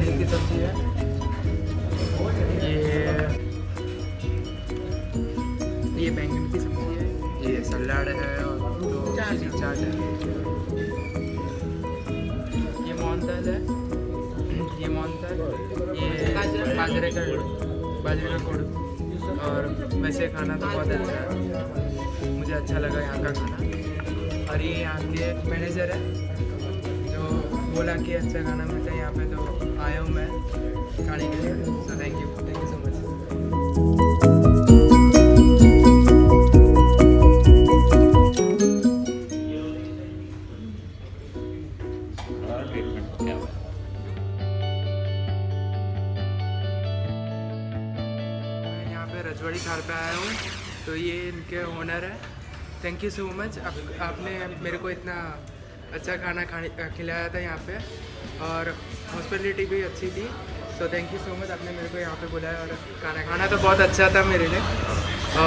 सब्ज़ी है। ये ये बैंगन की सब्ज़ी है। ये सलाद है और दो चाट। है। ये मोहनदाल है। ये मोहनदाल ये बाजरे का बाजरे का गुड़। और वैसे खाना तो बहुत अच्छा है। मुझे अच्छा लगा यहाँ का खाना। और ये यहाँ के मैनेजर है। बोला कि अच्छा खाना मिलता है यहाँ पे तो आया हूँ मैं खाने के लिए। So thank you thank you so much Rajwadi Thal पे आया हूँ तो ये इनके ओनर है। थैंक यू सो मच आप, आपने मेरे को इतना अच्छा खाना खाने खिलाया था यहाँ पे। और हॉस्पिटलिटी भी अच्छी थी। So thank you so much आपने मेरे को यहाँ पे बुलाया और खाना खाना तो बहुत अच्छा था मेरे लिए।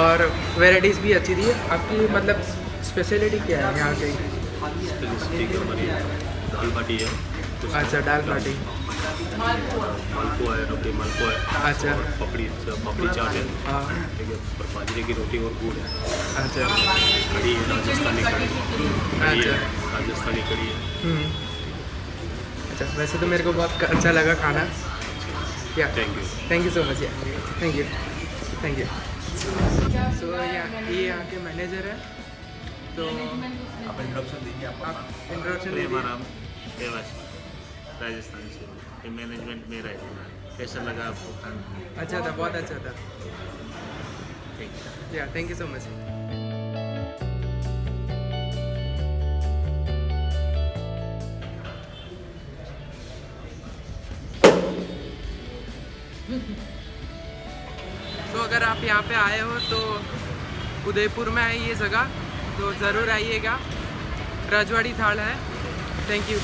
और वेराइटीज़ भी अच्छी थी। आपकी मतलब स्पेशलिटी क्या है यहाँ की दाल बाटी है। अच्छा दाल बाटी। मालपुआ है रबड़ी मालपुआ है। अच्छा। और पपड़ी पपड़ी चाट है। हाँ। ठीक है और बाजरे की रोटी और गुड़ है। अच्छा। कड़ी है राजस्थानी कड़ी कड़ी है अच्छा। राजस्थानी कड़ी है। हम्म। अच्छा वैसे तो मेरे को बहुत अच्छा लगा खाना। Yeah. Thank you thank you so much yeah. Thank you thank you so यहाँ ये यहाँ के मैनेजर है। तो आप इंट्रोडक्शन दीजिए आप इंट्रोडक्शन दीजिए। राजस्थान से ये मैनेजमेंट में है। कैसा लगा आपको खाना अच्छा था बहुत अच्छा था। Thank you yeah thank you so much तो अगर आप यहाँ पे आए हो तो उदयपुर में है ये जगह। तो ज़रूर आइएगा। राजवाड़ी थाल है। Thank you